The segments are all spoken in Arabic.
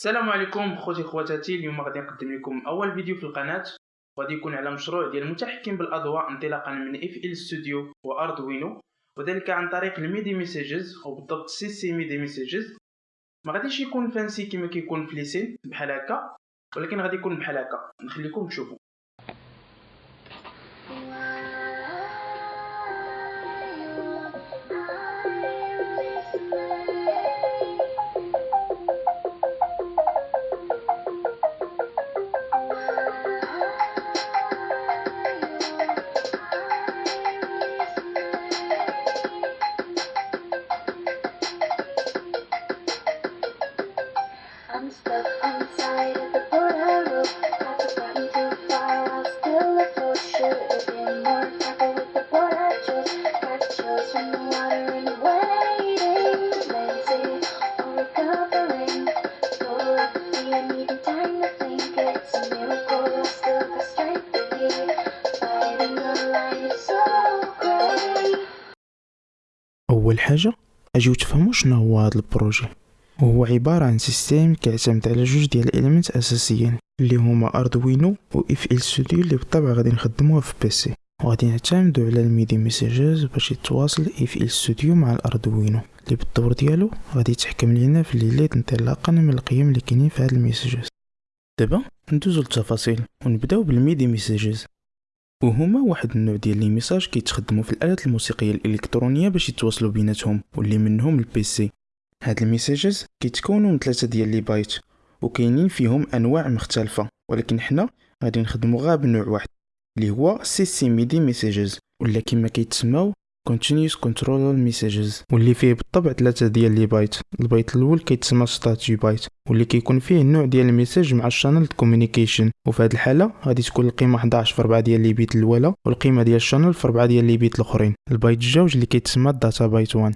السلام عليكم خوتي خواتاتي اليوم غادي نقدم لكم أول فيديو في القناة. وغادي يكون على مشروع ديال المتحكم بالاضواء انطلاقا من FL Studio و Arduino وذلك عن طريق ال MIDI messages أو بالضبط CC MIDI messages ما غاديش يكون fancy كما كيكون في les scènes بحال هكا ولكن غادي يكون بحال هكا. نخليكم تشوفوا. أول حاجة اجيو تفهموا شنو هو هذا ال projet. وهو عبارة عن system كيعتمد على جوج ديال ال element أساسيين اللي هما Arduino و FL Studio اللي بالطبع غادي نخدموها في PC وغادي نعتمدو على ال MIDI messages باش يتواصل FL Studio مع ال Arduino اللي بالدور ديالو غادي يتحكم لينا في ال LED ات انطلاقا من القيم اللي كاينين في هاد ال messages دابا ندوزو للتفاصيل ونبداو بال MIDI messages وهما واحد النوع ديال les messages كيتخدموا في الآلات الموسيقية الإلكترونية باش يتواصلوا بيناتهم واللي منهم ال PC هاد ال messages كيتكونوا من ثلاثة ديال les bytes وكاينين فيهم أنواع مختلفة ولكن حنا غادي نخدمو غير بنوع واحد اللي هو CC MIDI messages ولا كما كيتسماو continuous control messages. واللي فيه بالطبع ثلاثة ديال les bytes. ال byte الأول كيتسمى status byte واللي كيكون فيه النوع ديال ال message مع ال channel communication وفي هذه الحالة غادي تكون القيمة 11 في 4 ديال les bits الأولى والقيمة ديال ال channel في 4 ديال les bits الأخرين. البايت الجوج اللي كيتسمى ال data byte 1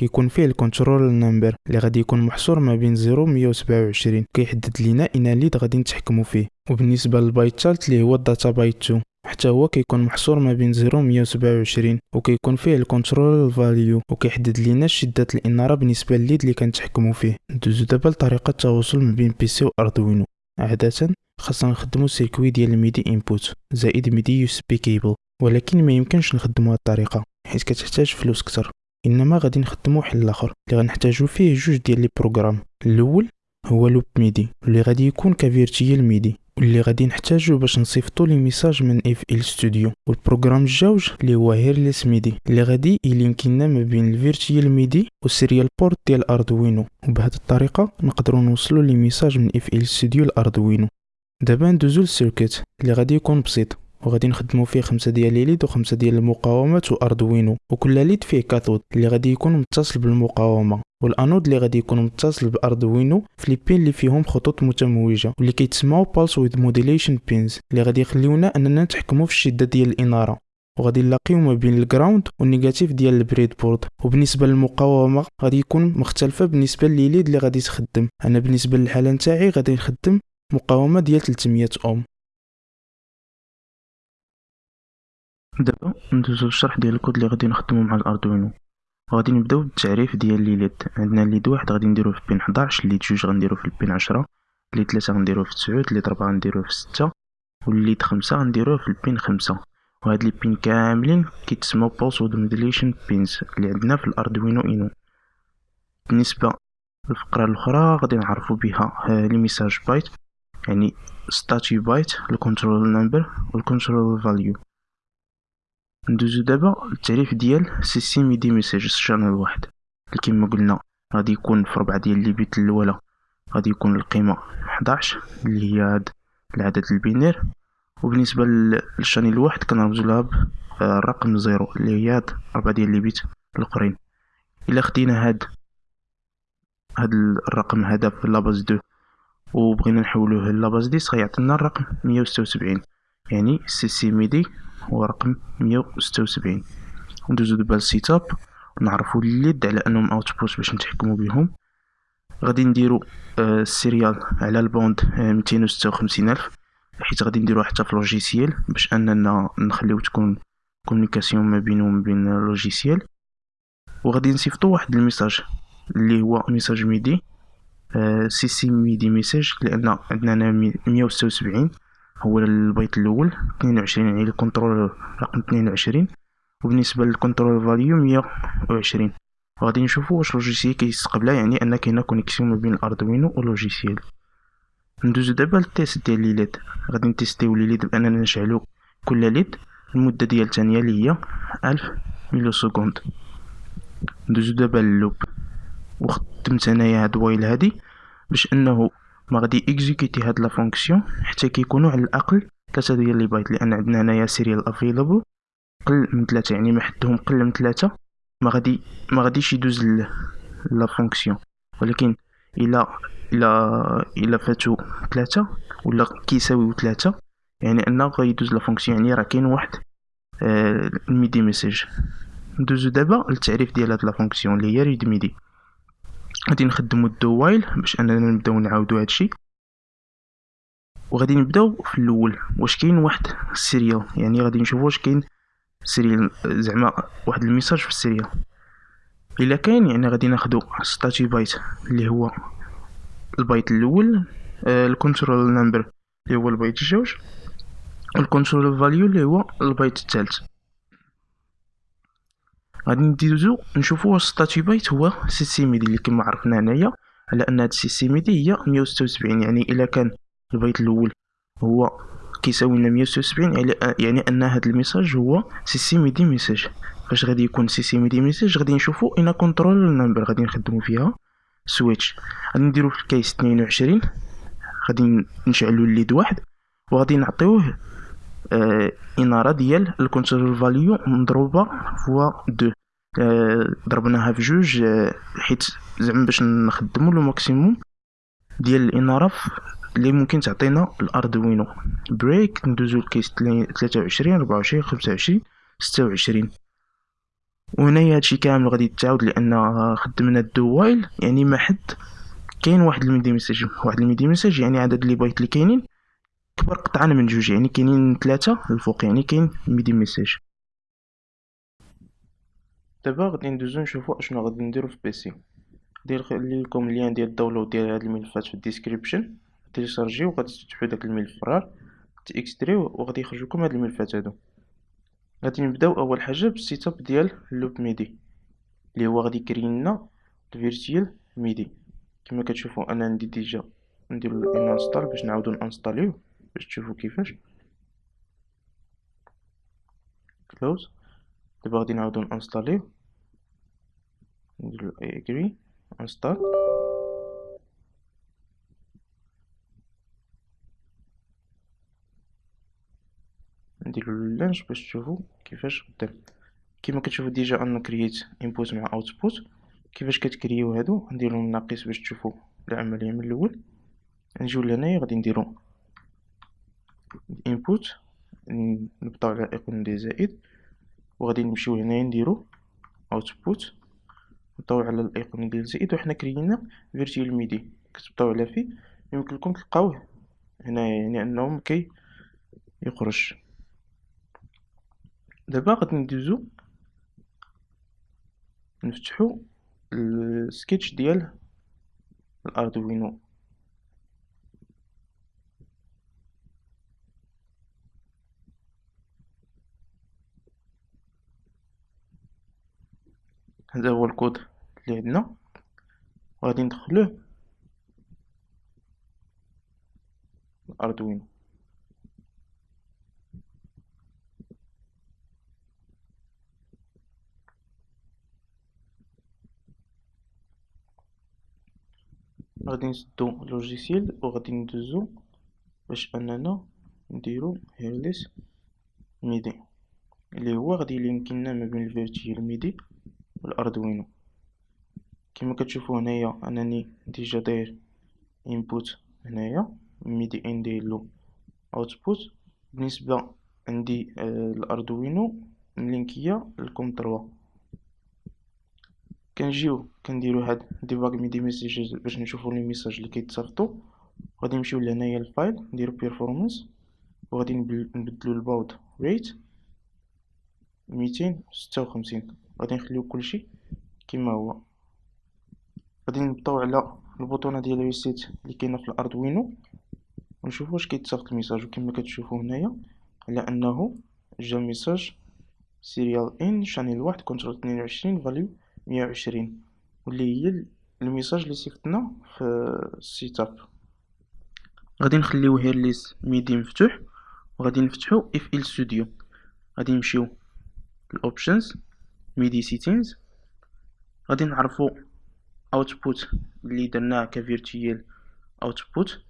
كيكون فيه ال control number اللي غادي يكون محصور ما بين 0 و 127 كيحدد لينا اينا LED غادي نتحكموا فيه. وبالنسبة للبايت الثالث اللي هو ال data byte 2 حتى هو كيكون محصور ما بين 0 و 127 وكيكون فيه ال control value وكيحدد لينا شدة الإنارة بالنسبة لل LED اللي كنتحكمو فيه. ندوزو دابا لطريقة التواصل ما بين PC و Arduino عادة خاصنا نخدمو circuit ديال ال MIDI input زائد MIDI USB cable ولكن ما يمكنش نخدمو هاد الطريقة حيت كتحتاج فلوس كتر. إنما غادي نخدمو حل اخر اللي غنحتاجو فيه جوج ديال les programmes الأول هو loopMIDI اللي غادي يكون ك virtual MIDI واللي غادي نحتاجو باش نصيفطو les messages من FL Studio وال programme الجوج اللي هو Hairless MIDI اللي غادي ي link ينا ما بين ال virtual MIDI وال serial port ديال Arduino وبهذه الطريقة نقدروا نوصلوا les messages من FL Studio ل Arduino دابا ندوزو لل circuit اللي غادي يكون بسيط. وغادي نخدمو فيه خمسة ديال les LED وخمسة ديال المقاومات و Arduino وكل LED فيه cathode اللي غادي يكون متصل بالمقاومة. والأنود اللي غادي يكون متصل ب Arduino في les pins اللي فيهم خطوط متموجة واللي كيتسماو pulse width modulation pins اللي غادي يخليونا أننا نتحكموا في الشدة ديال الإنارة. وغادي نلاقيو ما بين ال ground وال negative ديال ال breadboard وبالنسبة للمقاومة غادي يكون مختلفة بالنسبة لل LED اللي غادي تخدم. أنا بالنسبة للحالة نتاعي غادي نخدم مقاومة ديال 300 أوم. دابا ندوزو للشرح ديال الكود اللي غادي نخدمو مع ال Arduino غادي نبداو بالتعريف ديال les LED عندنا LED واحد غادي نديروه في pin 11 LED جوج غنديروه في ال pin 10 LED ثلاثة غنديروه في 9 LED ربعة غنديروه في 6 وال LED خمسة غنديروه في ال pin 5 وهاد les pins كاملين كيتسموا pulse width modulation pins اللي عندنا في ال Arduino Uno. بالنسبة للفقرة الأخرى غادي نعرفوا بها les messages byte يعني status byte ال control number وال control value ندوزو دابا للتعريف ديال system MIDI message channel واحد. كيما قلنا غادي يكون في ربعة ديال les bits الأولى. غادي يكون القيمة 11 اللي هي هاد العدد ال binaire. وبالنسبة لل channel الواحد كنرمزو لها بالرقم zéro اللي هي هاد ربعة ديال les bits الأخرين. إلا خدينا هاد هاد الرقم هذا في la base deux وبغينا نحولوه la base dix غيعطينا الرقم مية وستة وسبعين. يعني CC MIDI هو رقم مية وستة وسبعين. ندوزو دابا لل setup نعرفو ال LED على انهم output باش نتحكمو بهم غادي نديرو ال serial على ال baud ميتين وستة وخمسين ألف. حيت غادي نديروها حتى في logiciel باش اننا نخليو تكون communication ما بينو وما بين ال logiciel. وغادي نصيفطو واحد ال message اللي هو message MIDI CC MIDI message لأن عندنا هنا مية وستة وسبعين. هو البيت الأول اثنين وعشرين يعني ال control رقم اثنين وعشرين. وبالنسبة لل control value مية وعشرين غادي نشوفو واش logiciel كيستقبلها يعني أن كاينة connexion ما بين ال Arduino وال logiciel. ندوزو دابا لل test ديال les LED. غادي نتيستيو les LED بأننا نشعلو كل LED المدة ديال الثانية اللي هي ألف milliseconde ندوزو دابا لل loop وخدمت أنايا هاد while هادي باش أنه ما غادي exécuter هاد la fonction حتى كيكونوا على الأقل ثلاثة ديال les bytes لأن عندنا هنايا serial available قل من ثلاثة يعني ما حدهم قل من ثلاثة ما غادي ما غاديش يدوز la fonction. ولكن الا الا إلا فاتو ثلاثة ولا كيساويو ثلاثة يعني أنه غيدوز la fonction يعني راه كاين واحد آه ال MIDI message ندوزو دابا للتعريف ديال هاد la fonction اللي هي read MIDI غادي نخدمو ال do while باش اننا نبداو نعاودو هادشي. وغادي نبداو في الأول واش كاين واحد ال serial يعني غادي نشوفو واش كاين serial زعما واحد ال message في ال serial. إلا كاين يعني غادي ناخدو status byte اللي هو البايت الأول آه ال control number اللي هو البايت الجوج وال control value اللي هو البايت الثالث. غادي ندوزو نشوفو واش status byte هو CC MIDI اللي كما عرفنا هنايا على أن هاد CC MIDI هي 176 يعني إلا كان البايت الأول هو كيساوي لنا 176 يعني يعني أن هاد ال message هو CC MIDI message. فاش غادي يكون CC MIDI message غادي نشوفو إن control number غادي نخدمو فيها. switch غادي نديرو في ال case 22 غادي نشعلو ال LED واحد وغادي نعطيوه آه إنارة ديال ال control value مضروبة fois deux. آه ضربناها في جوج آه حيت زعما باش نخدمو le maximum ديال الإنارة اللي ممكن تعطينا ال Arduino. break ندوزو ل case 23 24 25 26 وهنايا هادشي كامل غادي يتعاود لأن خدمنا ال do while يعني ما حد كاين واحد ال MIDI message. واحد ال MIDI message يعني عدد les bytes اللي كاينين. كبر قطعا من جوج يعني كاينين ثلاثة الفوق يعني كاين MIDI message دابا غادي ندوزو نشوفو أشنو غادي نديرو في PC ندير لكم ال lien ديال ال download ديال هاد الملفات في ال description. تيليشارجيو وغادي تفتحو داك الملف ف RAR تيكستريو وغادي يخرج لكم هاد الملفات هادو. غادي نبداو أول حاجة بال setup ديال loopMIDI اللي هو غادي يكري لنا ال virtual MIDI كما كتشوفوا أنا عندي déjà نديرو install باش نعاودو نانستاليو. باش تشوفوا كيفاش. close دابا غادي نعاودو نانستاليو نديرو agree install نديرو ال launch باش تشوفوا كيفاش قدام كيما كتشوفوا déjà ان كرييت input مع output كيفاش كتكريو هادو. نديرو ناقص باش تشوفوا العملية من الأول. نجيو لهنايا غادي نديرو input نبطاو على icône دي زائد وغادي نمشيو هنايا نديرو output نبطاو على ال icône ديال زائد وحنا كرينا virtual MIDI كتبطاو على فيه يمكن لكم تلقاوه هنايا يعني انه كي يخرج. دابا غادي ندوزو نفتحو السكيتش ديال ال Arduino هذا هو الكود اللي عندنا. وغادي ندخلوه ال Arduino غادي نسدو logiciel وغادي ندوزو باش أننا نديرو Hairless MIDI. اللي هو غادي يلينكينا ما بين ال virtual MIDI وال Arduino كما كتشوفو هنايا أنني déjà داير input هنايا MIDI in نديرلو output بالنسبة عندي آه ال Arduino ملينكيه الكونتروا كنجيو كنديرو هاد debug MIDI messages باش نشوفو les messages اللي كيتصيفطو. غادي نمشيو لهنايا ال file نديرو preferences وغادي نبدلو ال baud rate ميتين ستة وخمسين. غادي نخليو كلشي كيما هو. غادي نبطاو على البوطونه ديال reset اللي كاينة في ال Arduino ونشوف واش كيتصيفط ال message. وكما كتشوفوا هنايا على أنه جا message serial in channel واحد control 22 value 120 واللي هي ال message اللي صيفطنا في ال setup. غادي نخليو Hairless MIDI مفتوح وغادي نفتحو FL Studio. غادي نمشيو ال options MIDI settings. غادي نعرفو output اللي درناه ك virtual output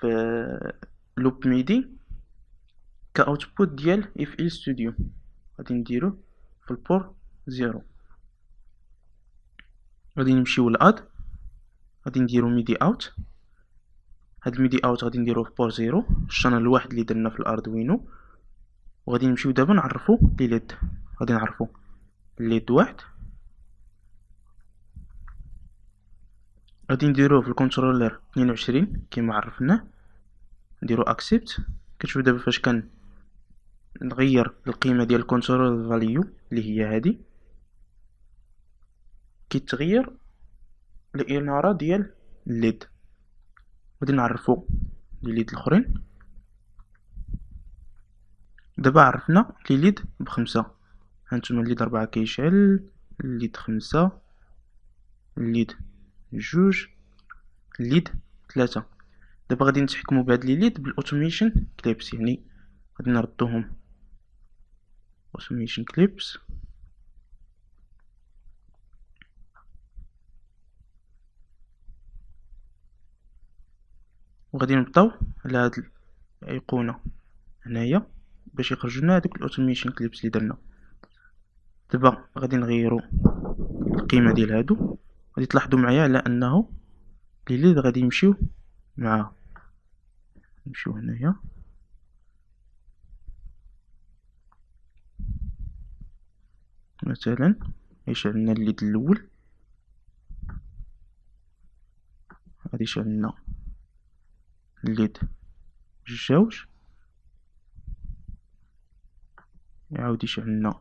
في loopMIDI. ك output ديال FL Studio غادي نديروه في ال port zéro غادي نمشيو ل add غادي نديرو MIDI out هاد ال MIDI out غادي نديروه في port zéro ال channel الواحد اللي درنا في ال Arduino وغادي نمشيو دابا نعرفو les LED غادي نعرفو. LED واحد. غادي نديروه في ال controller 22 كيما عرفناه نديرو accept كتشوف دابا فاش كان نغير القيمة ديال ال control value اللي هي هذه كيتغير الإنارة ديال ال LED غادي نعرفو les LED الأخرين. دابا عرفنا les LED بخمسة. هانتوما ال LED ربعة كيشعل ال LED خمسة ال LED جوج الـ LED ثلاثة دابا غادي نتحكمو بهاد les LED بال automation clips يعني غادي نردوهم. automation clips. وغادي نبطاو على هاد الأيقونة هنايا باش يخرج لنا هادوك ال automation clips اللي درنا. دابا غادي نغيرو القيمة ديال هادو. غادي تلاحظوا معايا على أنه les LED غادي يمشيو مع نمشيو هنايا. مثلا يشعل الـ LED الأول. غادي يشعل الـ LED جوج. يعاود يشعل لنا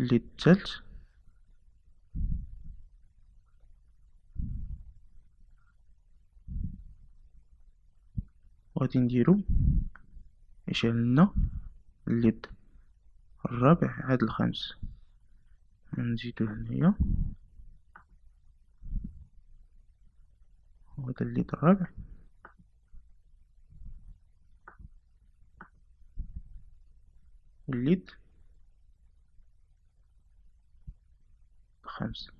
الثالث وغادي نديرو يشعل لنا الليد الرابع عاد الخامس. نزيدو هنايا. وهذا الليد الرابع. والليد الخامس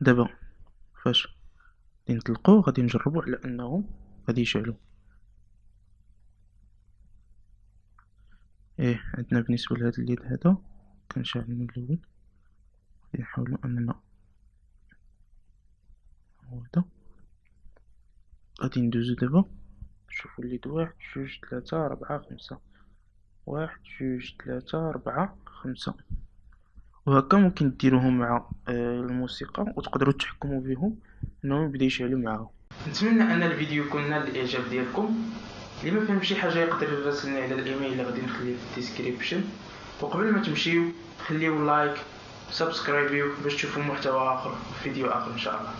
دابا فاش غادي نطلقو غادي نجربو على انه غادي يشعلو. إيه عندنا بالنسبة لهذا الـ LED هذا كنشعل من الأول. غادي نحاولو أننا هذا. غادي ندوزو دابا. نشوفو الـ LED واحد جوج ثلاثة ربعة خمسة. واحد جوج ثلاثة ربعة خمسة. وهكا ممكن ديروهم مع الموسيقى وتقدروا تحكموا بهم انهم يبدا يشعلوا معاهم. نتمنى ان الفيديو يكون نال الاعجاب ديالكم. اللي ما فهم شي حاجة يقدر يراسلني على الإيميل اللي غادي نخليه في ال description. وقبل ما تمشيو خليو like subscribeيو باش تشوفوا محتوى آخر في فيديو آخر إن شاء الله.